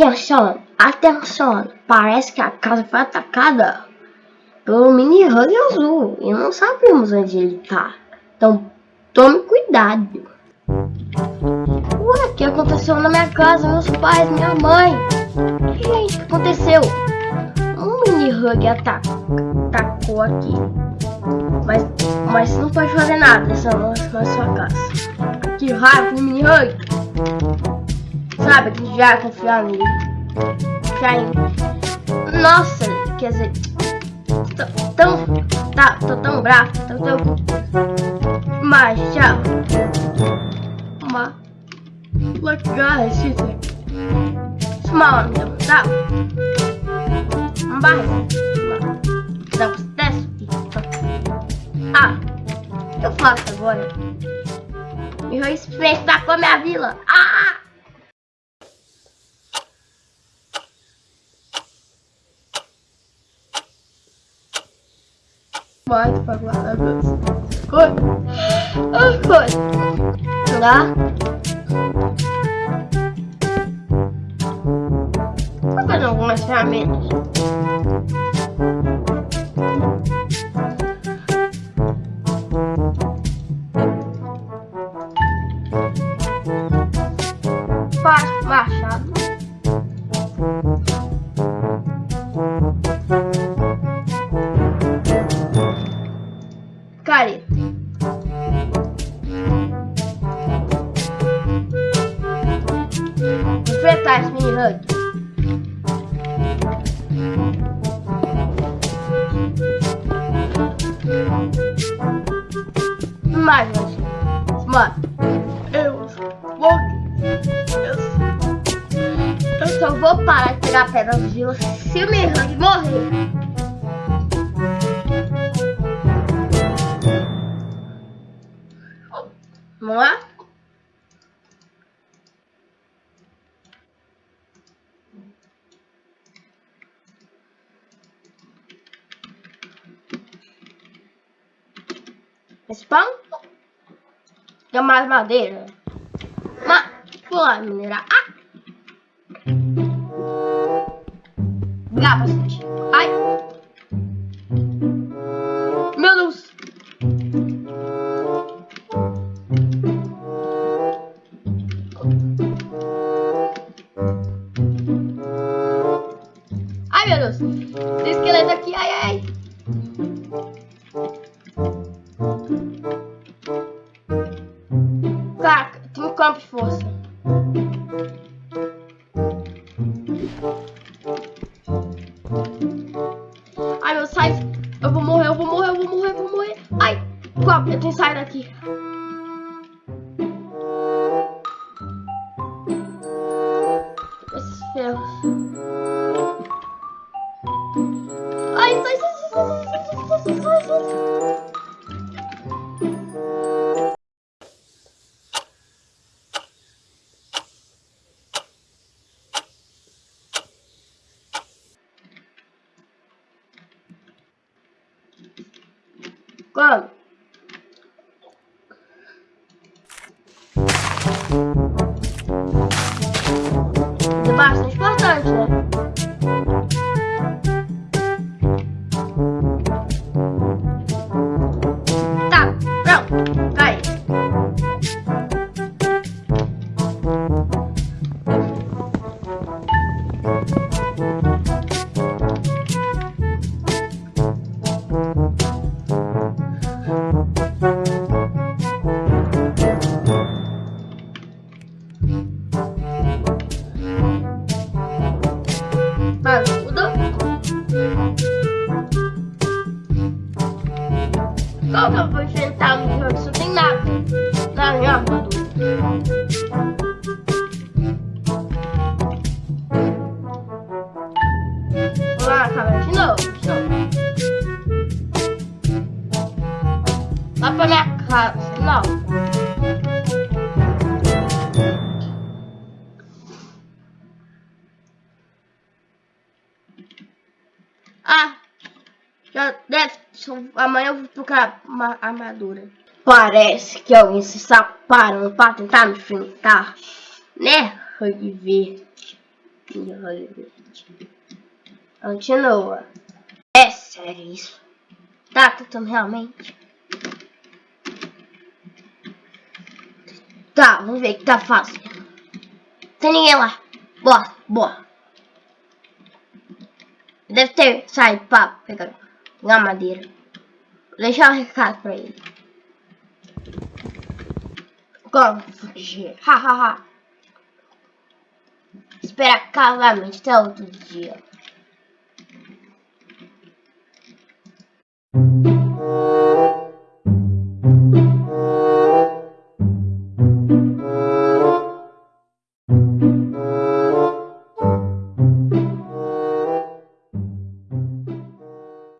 Atenção, atenção, parece que a casa foi atacada pelo mini Hug azul e não sabemos onde ele tá. Então tome cuidado. Ué, o que aconteceu na minha casa? Meus pais, minha mãe. Gente, o que aconteceu? Um mini Hug atacou aqui. Mas, mas não pode fazer nada nessa na sua casa. Que raiva, mini Hug. Sabe, Jaca, Fiami. Fiami. Nossa, quer dizer. Tô tão. Tá, tô tão bravo. Tô tão. Mas já. Uma. What guys is it? Tá? Mas. Dá um teste. Ah, eu faço agora. Me vou experimentar com a minha vila. Ah! quarto para guardar meus coisas. Lá. Tô fazendo algumas ferramentas. Machado. Ferramentas. Faz machado. mais, mas... Mano, eu vou... Eu, eu só vou parar de pegar pedra do gelo se o Mihang morrer. Vamos lá? Spam Deu mais madeira. Mas, vou lá minerar. Ah! Dá bastante. Ai! Meu Deus! Ai, meu Deus! Campo de força. Ai, meu, sai. Eu vou morrer, eu vou morrer, eu vou morrer, eu vou morrer. Ai, eu tenho que sair daqui. Esses ferros. Ai, sai, sai, sai, sai, sai, sai, sai, sai. Mano. Isso é importante. Né? Tá, pronto. Cai. Eu vou enfrentar um jogo só tem nada na minha armadura? Lá, cara, de novo. Lá pra minha casa, não. Ah, já deve amanhã eu vou procurar uma armadura. Parece que alguém se está parando para tentar me enfrentar, né, Rugby? Mini Hug Continua. É sério isso? Tá tentando realmente? Tá, vamos ver que tá fácil. Tem ninguém lá. Boa, boa. Deve ter saído pra pegar uma madeira. Vou deixar um recado pra ele. Como fugir? Ha ha ha. Espera calmamente até outro dia.